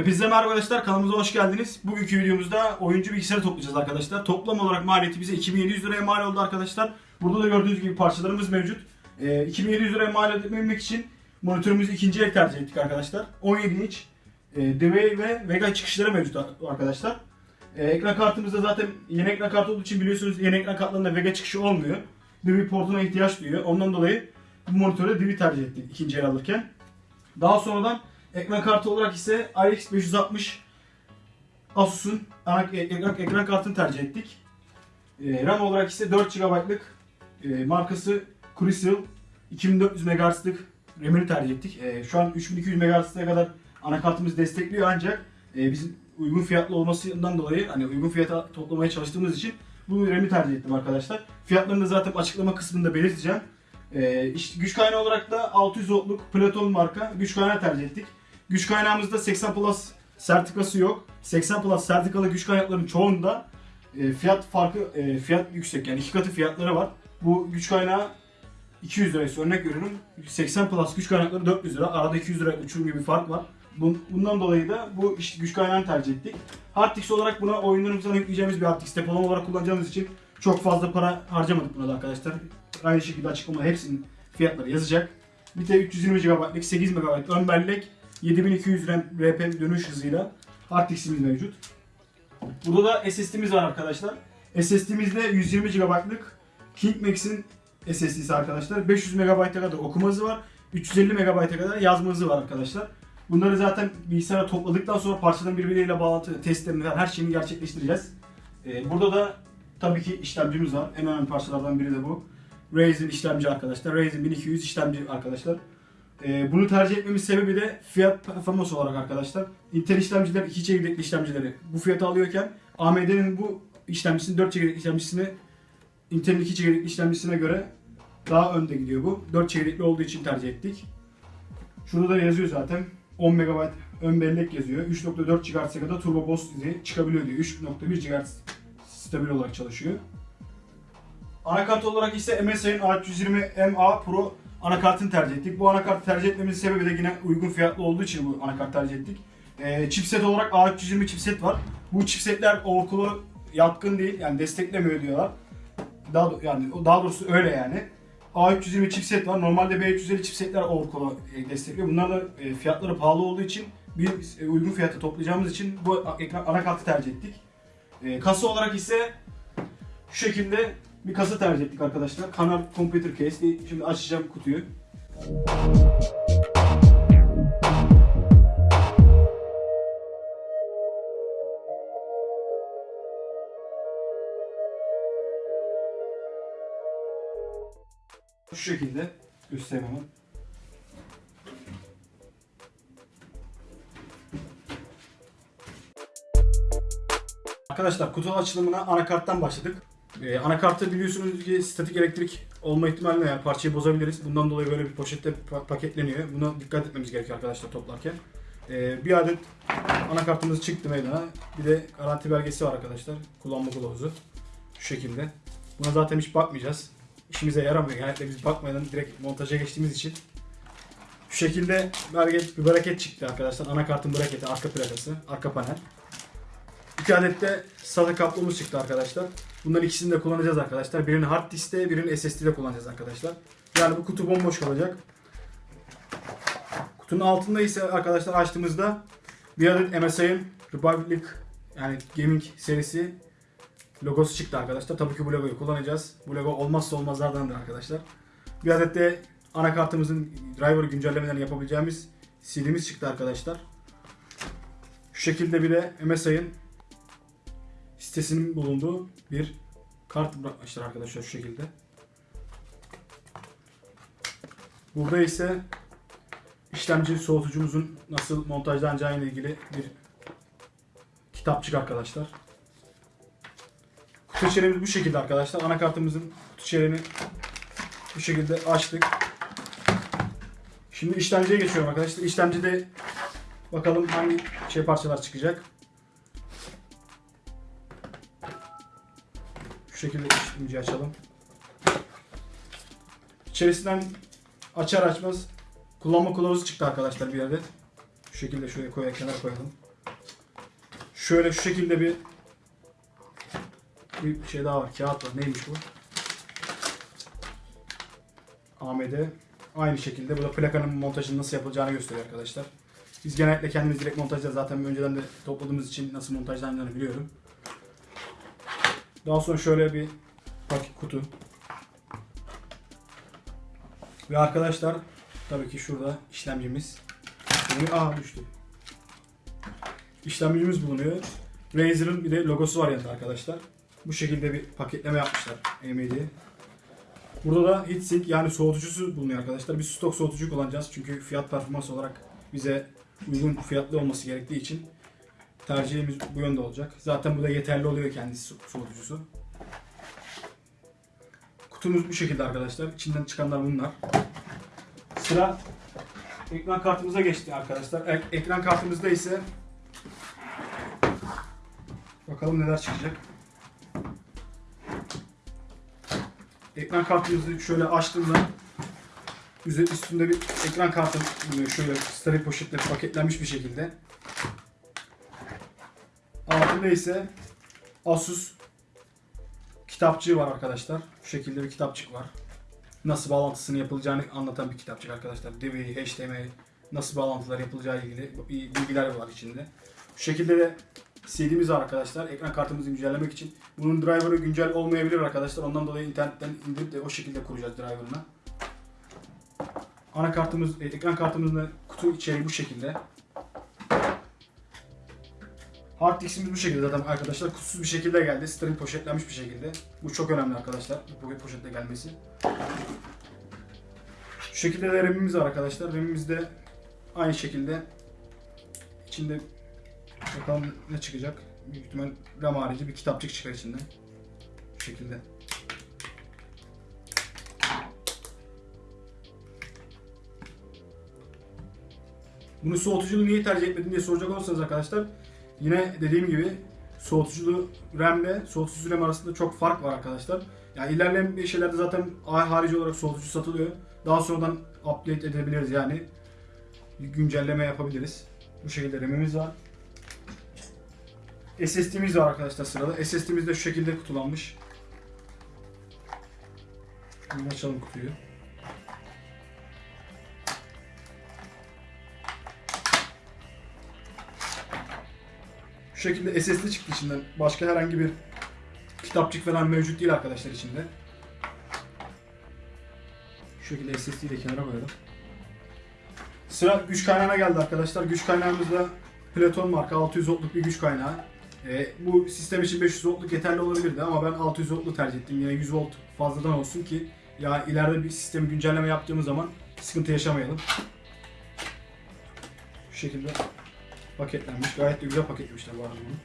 Hepinize merhaba arkadaşlar kanalımıza hoş geldiniz. Bugünkü videomuzda oyuncu bilgisayarı toplayacağız arkadaşlar. Toplam olarak maliyeti bize 2700 liraya mal oldu arkadaşlar. Burada da gördüğünüz gibi parçalarımız mevcut. Ee, 2700 liraya mal edebilmek için monitörümüzü ikinci el tercih ettik arkadaşlar. 17 inç e, DVI ve Vega çıkışları mevcut arkadaşlar. Ee, ekran kartımızda zaten yeni ekran kartı olduğu için biliyorsunuz yeni ekran kartlarında Vega çıkışı olmuyor. DVI portuna ihtiyaç duyuyor. Ondan dolayı bu monitörü DVI tercih ettik ikinci el alırken. Daha sonradan ekran kartı olarak ise RX 560 Asus'un ana- ekran, ekran kartını tercih ettik. Ee, RAM olarak ise 4 GB'lık e, markası Crucial 2400 MHz'lık RAM'ini tercih ettik. Şu an 3200 MHz'e kadar anakartımız destekliyor ancak e, bizim uygun fiyatlı olmasından dolayı hani uygun fiyata toplamaya çalıştığımız için bu RAM'i tercih ettim arkadaşlar. Fiyatlarını da zaten açıklama kısmında belirteceğim. Ee, işte güç kaynağı olarak da 600 voltluk Platon marka güç kaynağı tercih ettik. Güç kaynağımızda 80 Plus sertifikası yok. 80 Plus sertifikalı güç kaynaklarının çoğunda e, fiyat farkı e, fiyat yüksek yani iki katı fiyatları var. Bu güç kaynağı 200 liraysa örnek veriyorum. 80 Plus güç kaynakları 400 lira. Arada 200 lira uçurum gibi bir fark var. Bun- Bundan dolayı da bu güç kaynağını tercih ettik. Harddisk olarak buna oyunlarımızdan yükleyeceğimiz bir harddisk depolama olarak kullanacağımız için çok fazla para harcamadık buna da arkadaşlar. Aynı şekilde açıklamada hepsinin fiyatları yazacak. Bir de 320 GB'lık 8 MB ön bellek 7200 RAM RP dönüş hızıyla diskimiz mevcut. Burada da SSD'miz var arkadaşlar. SSD'mizde 120 GB'lık KingMax'in SSD'si arkadaşlar. 500 MB'a kadar okuma hızı var. 350 MB'a kadar yazma hızı var arkadaşlar. Bunları zaten bilgisayara topladıktan sonra parçaların birbirleriyle bağlantı testlerini her şeyini gerçekleştireceğiz. Ee, burada da tabii ki işlemcimiz var. En önemli parçalardan biri de bu. Ryzen işlemci arkadaşlar. Ryzen 1200 işlemci arkadaşlar. Ee, bunu tercih etmemin sebebi de fiyat performans olarak arkadaşlar. Intel işlemciler 2 çekirdekli işlemcileri bu fiyata alıyorken AMD'nin bu işlemcisinin 4 çekirdekli işlemcisini Intel'in 2 çekirdekli işlemcisine göre daha önde gidiyor bu. 4 çekirdekli olduğu için tercih ettik. Şurada da yazıyor zaten. 10 MB ön bellek yazıyor. 3.4 GHz'e kadar turbo boost izi çıkabiliyor diyor. 3.1 GHz stabil olarak çalışıyor. Anakart olarak ise MSI'nin A320 MA Pro anakartını tercih ettik. Bu anakartı tercih etmemizin sebebi de yine uygun fiyatlı olduğu için bu anakart tercih ettik. Ee, chipset olarak A320 chipset var. Bu chipsetler Oracle'a yatkın değil yani desteklemiyor diyorlar. Daha yani daha doğrusu öyle yani. A320 chipset var. Normalde B350 chipsetler Oracle'a e, destekliyor. Bunlar da e, fiyatları pahalı olduğu için bir e, uygun fiyata toplayacağımız için bu ekran anakartı tercih ettik. E, kasa olarak ise şu şekilde bir kasa tercih ettik arkadaşlar. Kanar Computer Case. Şimdi açacağım kutuyu. Şu şekilde göstereyim hemen. Arkadaşlar kutu açılımına anakarttan başladık. Ee, anakartı biliyorsunuz ki statik elektrik olma ihtimaline yani parçayı bozabiliriz. Bundan dolayı böyle bir poşette pa- paketleniyor. Buna dikkat etmemiz gerekiyor arkadaşlar toplarken. Ee, bir adet anakartımız çıktı meydana. Bir de garanti belgesi var arkadaşlar. Kullanma kılavuzu. Şu şekilde. Buna zaten hiç bakmayacağız. İşimize yaramıyor. Genellikle biz bakmadan direkt montaja geçtiğimiz için. Şu şekilde bereket, bir braket çıktı arkadaşlar. Anakartın braketi, arka plakası, arka panel. İki adet de SATA kablomuz çıktı arkadaşlar. Bunların ikisini de kullanacağız arkadaşlar. Birini hard diskte, birini SSD'de kullanacağız arkadaşlar. Yani bu kutu bomboş kalacak. Kutunun altında ise arkadaşlar açtığımızda bir adet MSI'ın Republic yani gaming serisi logosu çıktı arkadaşlar. Tabii ki bu logoyu kullanacağız. Bu logo olmazsa olmazlardandır arkadaşlar. Bir adet de anakartımızın driver güncellemelerini yapabileceğimiz CD'miz çıktı arkadaşlar. Şu şekilde bir de MSI'ın sitesinin bulunduğu bir kart bırakmışlar arkadaşlar şu şekilde. Burada ise işlemci soğutucumuzun nasıl montajlanacağı ile ilgili bir kitapçık arkadaşlar. Kutu içeriğimiz bu şekilde arkadaşlar. Anakartımızın kutu içeriğini bu şekilde açtık. Şimdi işlemciye geçiyorum arkadaşlar. İşlemcide bakalım hangi şey parçalar çıkacak. Şekilde işlemciyi açalım. İçerisinden açar açmaz kullanma kılavuzu çıktı arkadaşlar bir adet. Şu şekilde şöyle koyalım, kenara koyalım. Şöyle şu şekilde bir bir şey daha var. Kağıt var. Neymiş bu? AMD. Aynı şekilde bu da plakanın montajının nasıl yapılacağını gösteriyor arkadaşlar. Biz genellikle kendimiz direkt montajlar zaten önceden de topladığımız için nasıl montajlandığını biliyorum. Daha sonra şöyle bir paket kutu. Ve arkadaşlar tabii ki şurada işlemcimiz. Bulunuyor. Aa düştü. İşlemcimiz bulunuyor. Razer'ın bir de logosu var yanında arkadaşlar. Bu şekilde bir paketleme yapmışlar AMD. Burada da heatsink yani soğutucusu bulunuyor arkadaşlar. Biz stok soğutucu kullanacağız çünkü fiyat performans olarak bize uygun fiyatlı olması gerektiği için tercihimiz bu yönde olacak. Zaten bu da yeterli oluyor kendisi so- soğutucusu. Kutumuz bu şekilde arkadaşlar. İçinden çıkanlar bunlar. Sıra ekran kartımıza geçti arkadaşlar. Ek- ekran kartımızda ise bakalım neler çıkacak. Ekran kartımızı şöyle açtığımda üstünde bir ekran kartı. Şöyle steril poşetle paketlenmiş bir şekilde. Altında ise Asus kitapçığı var arkadaşlar. Şu şekilde bir kitapçık var. Nasıl bağlantısını yapılacağını anlatan bir kitapçık arkadaşlar. DVI, HDMI, nasıl bağlantılar yapılacağı ilgili bilgiler var içinde. Şu şekilde de CD'miz var arkadaşlar. Ekran kartımızı güncellemek için. Bunun driver'ı güncel olmayabilir arkadaşlar. Ondan dolayı internetten indirip de o şekilde kuracağız driver'ını. Anakartımız, e, ekran kartımızın kutu içeriği bu şekilde. Hard diskimiz bu şekilde zaten arkadaşlar. Kutusuz bir şekilde geldi. Steril poşetlenmiş bir şekilde. Bu çok önemli arkadaşlar. Bu poşetle gelmesi. Şu şekilde de RAM'imiz var arkadaşlar. RAM'imiz de aynı şekilde içinde bakalım ne çıkacak. Büyük ihtimal RAM harici bir kitapçık çıkar içinden. Şu şekilde. Bunu soğutuculu niye tercih etmedim diye soracak olursanız arkadaşlar yine dediğim gibi soğutuculu RAM ile soğutucu RAM arasında çok fark var arkadaşlar. Yani ilerleyen bir şeylerde zaten harici olarak soğutucu satılıyor. Daha sonradan update edebiliriz yani. Güncelleme yapabiliriz. Bu şekilde RAM'imiz var. SSD'miz var arkadaşlar sırada. SSD'miz de şu şekilde kutulanmış. Şimdi açalım kutuyu. Şu şekilde SSD çıktı içinden. Başka herhangi bir kitapçık falan mevcut değil arkadaşlar içinde. Şu şekilde SSD'yi de kenara koyalım. Sıra güç kaynağına geldi arkadaşlar. Güç kaynağımız da Platon marka 600 voltluk bir güç kaynağı. Ee, bu sistem için 500 voltluk yeterli olabilirdi ama ben 600 voltlu tercih ettim. Yine 100 volt fazladan olsun ki ya ileride bir sistemi güncelleme yaptığımız zaman sıkıntı yaşamayalım. Şu şekilde paketlenmiş. Gayet de güzel paketlemişler bu arada bunu.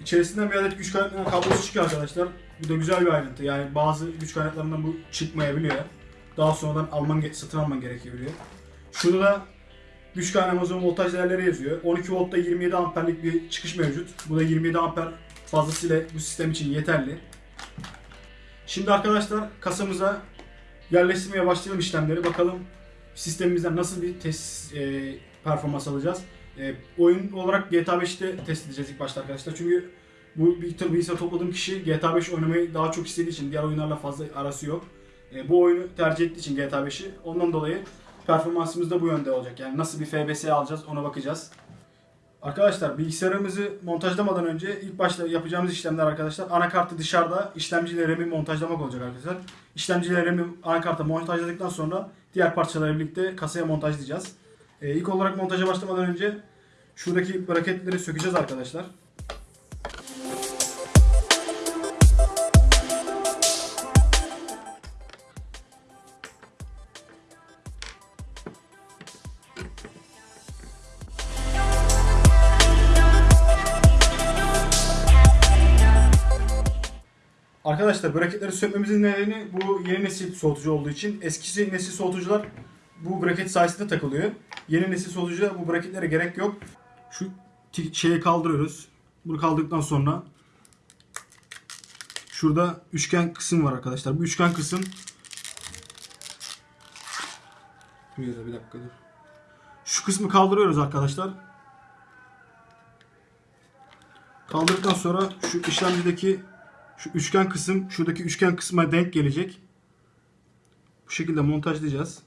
İçerisinden bir adet güç kaynağı kablosu çıkıyor arkadaşlar. Bu da güzel bir ayrıntı. Yani bazı güç kaynaklarından bu çıkmayabiliyor. Daha sonradan alman, satın alman gerekebiliyor. Şurada da güç kaynağımızın voltaj değerleri yazıyor. 12 voltta 27 amperlik bir çıkış mevcut. Bu da 27 amper fazlasıyla bu sistem için yeterli. Şimdi arkadaşlar kasamıza yerleştirmeye başlayalım işlemleri. Bakalım sistemimizden nasıl bir test e, performans alacağız. E, oyun olarak GTA 5'te test edeceğiz ilk başta arkadaşlar. Çünkü bu bilgisayar, bilgisayar topladığım kişi GTA 5 oynamayı daha çok istediği için diğer oyunlarla fazla arası yok. E, bu oyunu tercih ettiği için GTA 5'i ondan dolayı performansımız da bu yönde olacak. Yani nasıl bir FBS alacağız ona bakacağız. Arkadaşlar bilgisayarımızı montajlamadan önce ilk başta yapacağımız işlemler arkadaşlar anakartı dışarıda işlemciyle RAM'i montajlamak olacak arkadaşlar. İşlemciyle RAM'i anakarta montajladıktan sonra diğer parçalarla birlikte kasaya montajlayacağız. Ee, ilk olarak montaja başlamadan önce şuradaki braketleri sökeceğiz arkadaşlar. Arkadaşlar braketleri sökmemizin nedeni bu yeni nesil soğutucu olduğu için. Eskisi nesil soğutucular bu braket sayesinde takılıyor. Yeni nesil soğutucuda bu braketlere gerek yok. Şu şeyi kaldırıyoruz. Bunu kaldırdıktan sonra şurada üçgen kısım var arkadaşlar. Bu üçgen kısım Buraya da bir dakika dur. Şu kısmı kaldırıyoruz arkadaşlar. Kaldırdıktan sonra şu işlemcideki şu üçgen kısım şuradaki üçgen kısma denk gelecek. Bu şekilde montajlayacağız.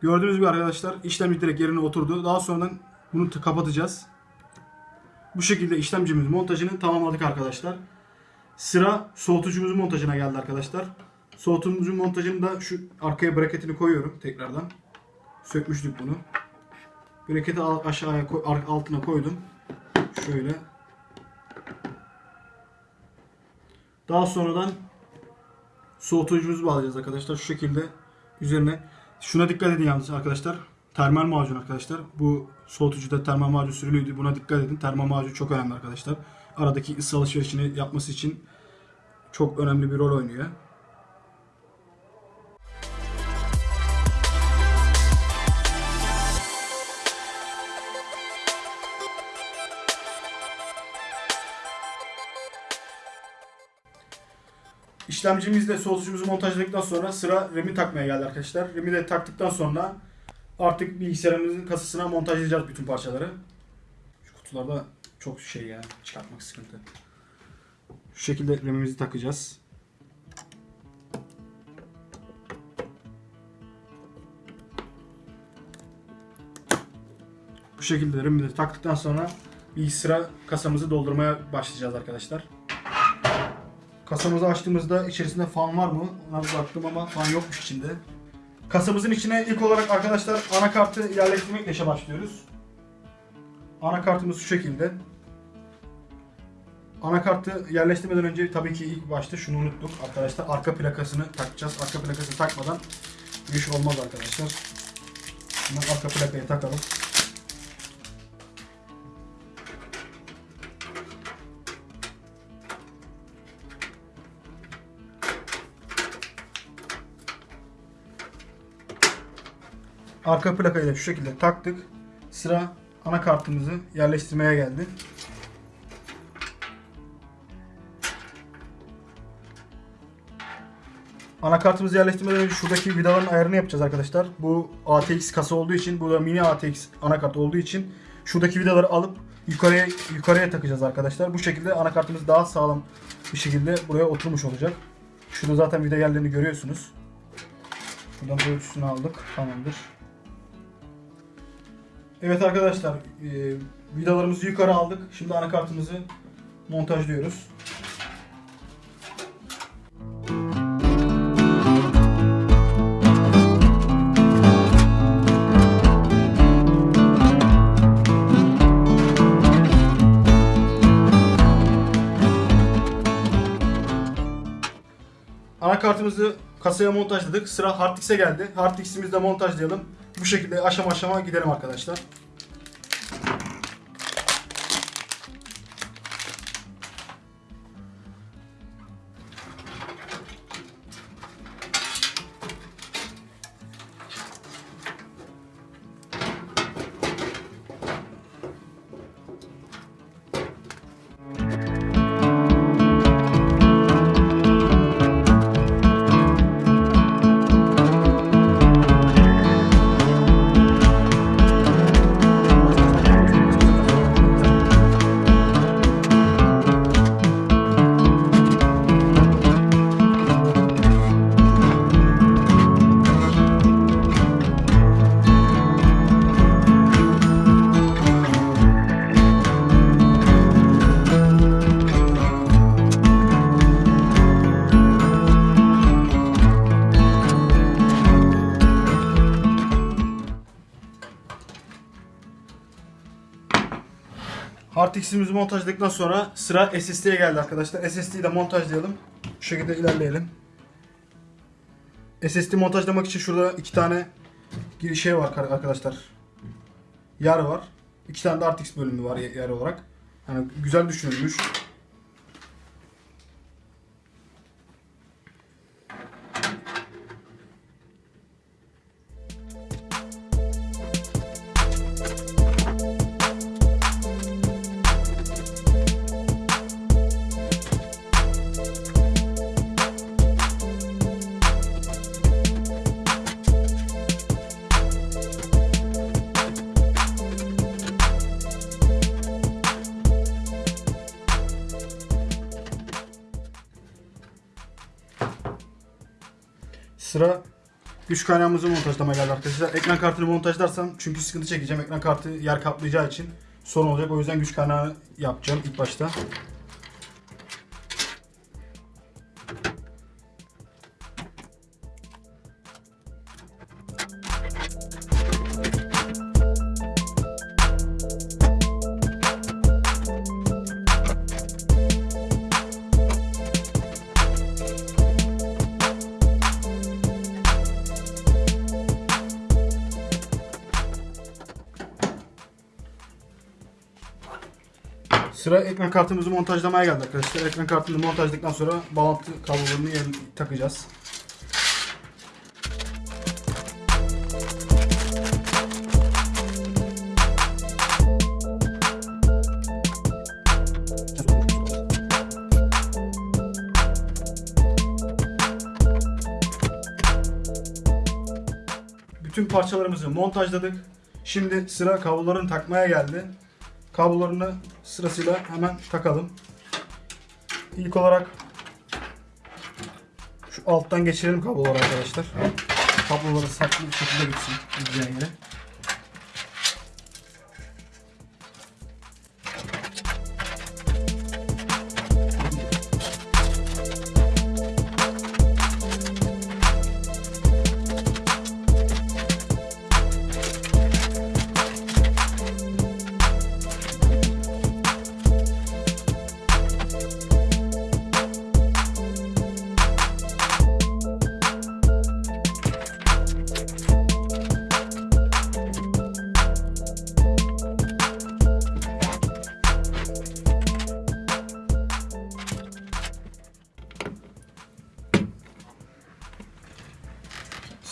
Gördüğünüz gibi arkadaşlar işlemci direkt yerine oturdu. Daha sonradan bunu kapatacağız. Bu şekilde işlemcimiz montajını tamamladık arkadaşlar. Sıra soğutucumuzun montajına geldi arkadaşlar. Soğutucumuzun montajını da şu arkaya braketini koyuyorum tekrardan. Sökmüştük bunu. Braketi aşağıya altına koydum. Şöyle. Daha sonradan soğutucumuzu bağlayacağız arkadaşlar. Şu şekilde üzerine. Şuna dikkat edin yalnız arkadaşlar. Termal macun arkadaşlar. Bu soğutucuda termal macun sürülüydü. Buna dikkat edin. Termal macun çok önemli arkadaşlar. Aradaki ısı alışverişini yapması için çok önemli bir rol oynuyor. İşlemcimizle soğutucumuzu montajladıktan sonra sıra RAM'i takmaya geldi arkadaşlar. RAM'i de taktıktan sonra artık bilgisayarımızın kasasına montajlayacağız bütün parçaları. Şu kutularda çok şey ya çıkartmak sıkıntı. Şu şekilde RAM'imizi takacağız. Bu şekilde RAM'imizi taktıktan sonra bilgisayara kasamızı doldurmaya başlayacağız arkadaşlar. Kasamızı açtığımızda içerisinde fan var mı? Ona baktım ama fan yokmuş içinde. Kasamızın içine ilk olarak arkadaşlar anakartı yerleştirmekle işe başlıyoruz. Anakartımız şu şekilde. Anakartı yerleştirmeden önce tabii ki ilk başta şunu unuttuk arkadaşlar. Arka plakasını takacağız. Arka plakasını takmadan bu iş olmaz arkadaşlar. Hemen arka plakayı takalım. Arka plakayı da şu şekilde taktık. Sıra anakartımızı yerleştirmeye geldi. Anakartımızı yerleştirmeden önce şuradaki vidaların ayarını yapacağız arkadaşlar. Bu ATX kasa olduğu için, bu da mini ATX anakart olduğu için şuradaki vidaları alıp yukarıya yukarıya takacağız arkadaşlar. Bu şekilde anakartımız daha sağlam bir şekilde buraya oturmuş olacak. Şurada zaten vida yerlerini görüyorsunuz. Buradan ölçüsünü aldık. Tamamdır. Evet arkadaşlar, e, vidalarımızı yukarı aldık. Şimdi anakartımızı montajlıyoruz. Anakartımızı kasaya montajladık. Sıra hard disk'e geldi. Hard disk'imizi de montajlayalım. Bu şekilde aşama aşama gidelim arkadaşlar. Hard disk'imizi montajladıktan sonra sıra SSD'ye geldi arkadaşlar. SSD'yi de montajlayalım. Bu şekilde ilerleyelim. SSD montajlamak için şurada iki tane şey var arkadaşlar. Yer var. İki tane de disk bölümü var yer olarak. Yani güzel düşünülmüş. Sıra güç kaynağımızı montajlamaya geldi arkadaşlar. Ekran kartını montajlarsam çünkü sıkıntı çekeceğim. Ekran kartı yer kaplayacağı için sorun olacak. O yüzden güç kaynağı yapacağım ilk başta. Ekran kartımızı montajlamaya geldi arkadaşlar. Ekran kartını montajladıktan sonra bağlantı kablolarını yerine takacağız. Bütün parçalarımızı montajladık. Şimdi sıra kablolarını takmaya geldi. Kablolarını sırasıyla hemen takalım. İlk olarak şu alttan geçirelim kabloları arkadaşlar. Kabloları saklı bir şekilde gitsin gideceği yere.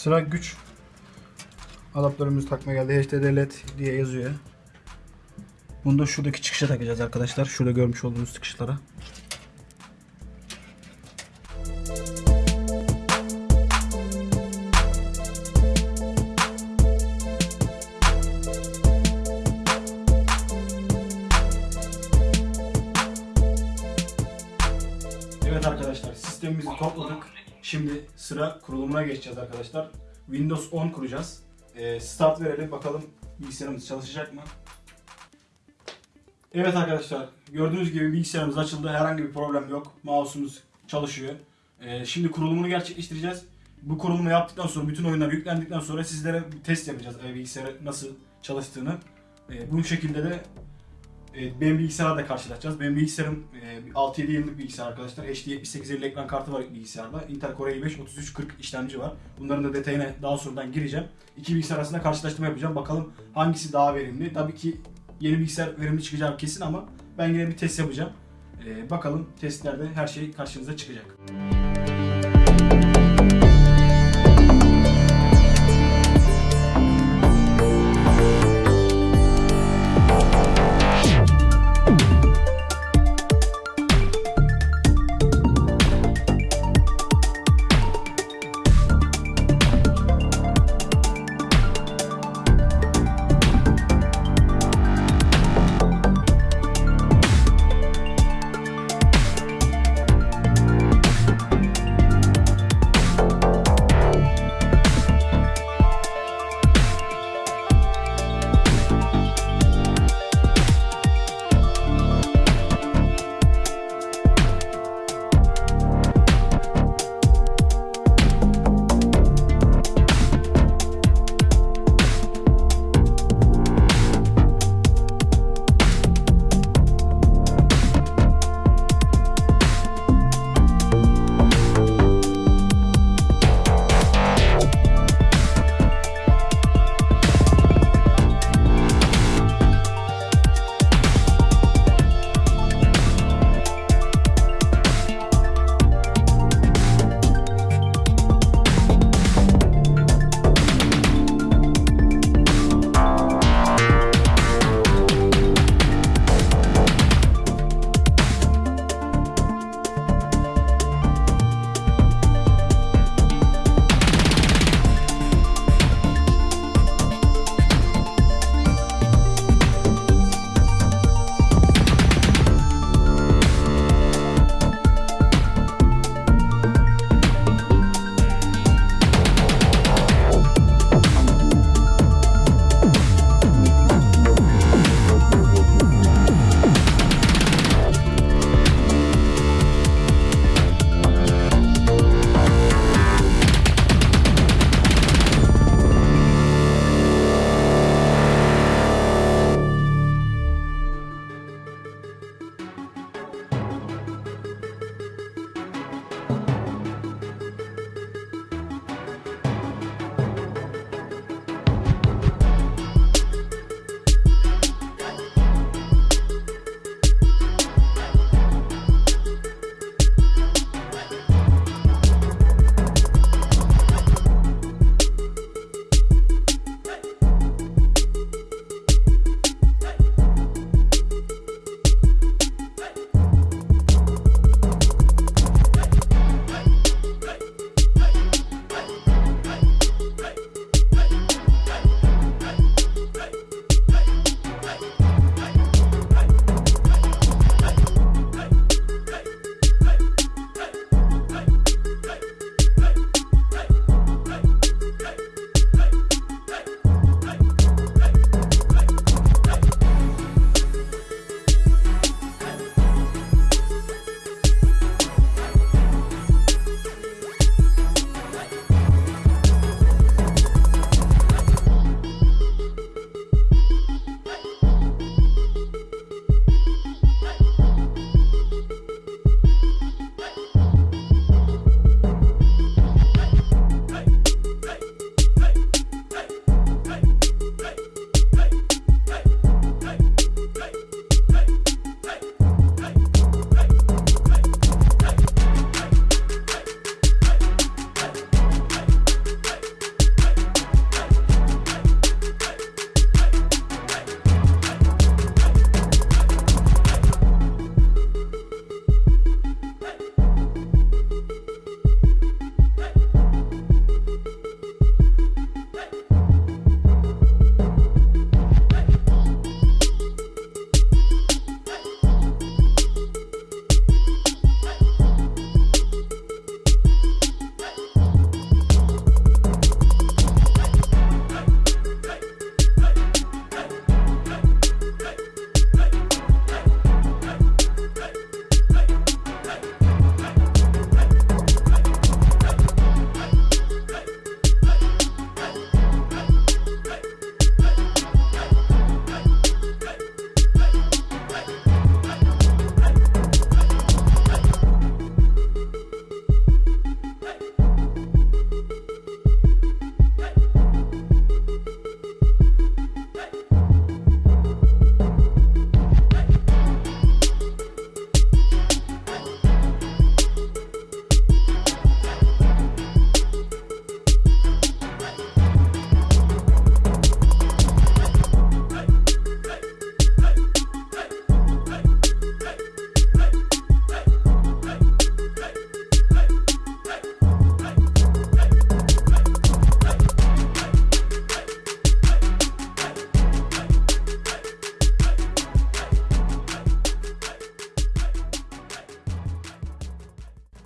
Sıra güç adaptörümüzü takmaya geldi. HDD LED diye yazıyor. Bunu da şuradaki çıkışa takacağız arkadaşlar. Şurada görmüş olduğunuz çıkışlara. Evet arkadaşlar sistemimizi topladık. Şimdi sıra kurulumuna geçeceğiz arkadaşlar. Windows 10 kuracağız. Ee, start verelim bakalım bilgisayarımız çalışacak mı? Evet arkadaşlar gördüğünüz gibi bilgisayarımız açıldı. Herhangi bir problem yok. Mouse'umuz çalışıyor. Ee, şimdi kurulumunu gerçekleştireceğiz. Bu kurulumu yaptıktan sonra bütün oyunlar yüklendikten sonra sizlere test yapacağız e, bilgisayarı nasıl çalıştığını. E, bu şekilde de e, benim bilgisayarla da karşılaşacağız. Benim bilgisayarım e, 6-7 yıllık bilgisayar arkadaşlar. HD 7850 ekran kartı var bilgisayarda. Intel Core i5 3340 işlemci var. Bunların da detayına daha sonradan gireceğim. İki bilgisayar arasında karşılaştırma yapacağım. Bakalım hangisi daha verimli. Tabii ki yeni bilgisayar verimli çıkacak kesin ama ben yine bir test yapacağım. E, bakalım testlerde her şey karşınıza çıkacak.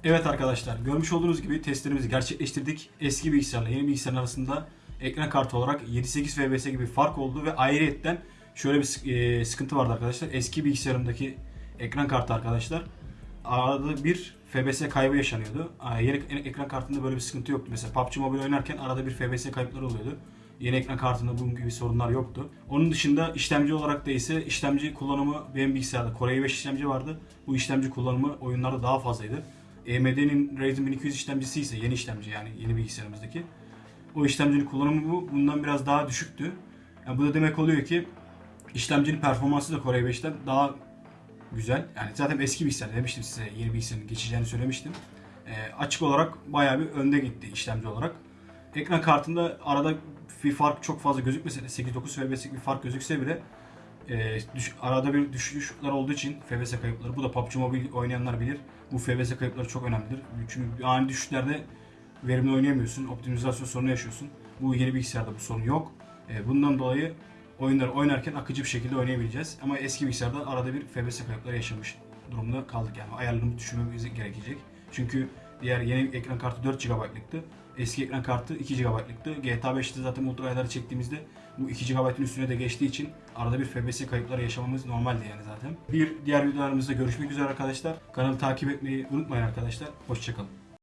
Evet arkadaşlar görmüş olduğunuz gibi testlerimizi gerçekleştirdik. Eski bilgisayarla yeni bilgisayarın arasında ekran kartı olarak 7-8 FPS gibi fark oldu ve ayrıyetten şöyle bir e, sıkıntı vardı arkadaşlar. Eski bilgisayarımdaki ekran kartı arkadaşlar arada bir FPS kaybı yaşanıyordu. Yeni ek- ekran kartında böyle bir sıkıntı yoktu. Mesela PUBG Mobile oynarken arada bir FPS kayıpları oluyordu. Yeni ekran kartında bunun gibi sorunlar yoktu. Onun dışında işlemci olarak da ise işlemci kullanımı benim bilgisayarda Core i5 işlemci vardı. Bu işlemci kullanımı oyunlarda daha fazlaydı. AMD'nin Ryzen 1200 işlemcisi ise yeni işlemci yani yeni bilgisayarımızdaki. O işlemcinin kullanımı bu bundan biraz daha düşüktü. Yani bu da demek oluyor ki işlemcinin performansı da Core i5'ten daha güzel. Yani zaten eski bilgisayar demiştim size yeni bilgisayarın geçeceğini söylemiştim. Ee, açık olarak bayağı bir önde gitti işlemci olarak. Ekran kartında arada bir fark çok fazla gözükmese de 8-9 FPS'lik bir fark gözükse bile e, düş- arada bir düşüşler olduğu için FPS kayıpları bu da PUBG Mobile oynayanlar bilir. Bu FPS kayıpları çok önemlidir. Çünkü ani düşüşlerde verimli oynayamıyorsun. Optimizasyon sorunu yaşıyorsun. Bu yeni bilgisayarda bu sorun yok. E, bundan dolayı oyunları oynarken akıcı bir şekilde oynayabileceğiz. Ama eski bilgisayarda arada bir FPS kayıpları yaşamış durumda kaldık yani. Ayarlarını düşürmemiz gerekecek. Çünkü diğer yeni ekran kartı 4 GB'lıktı. Eski ekran kartı 2 GB'lıktı. GTA 5'te zaten ultra çektiğimizde bu 2 GB'ın üstüne de geçtiği için arada bir FPS kayıpları yaşamamız normaldi yani zaten. Bir diğer videolarımızda görüşmek üzere arkadaşlar. Kanalı takip etmeyi unutmayın arkadaşlar. Hoşçakalın.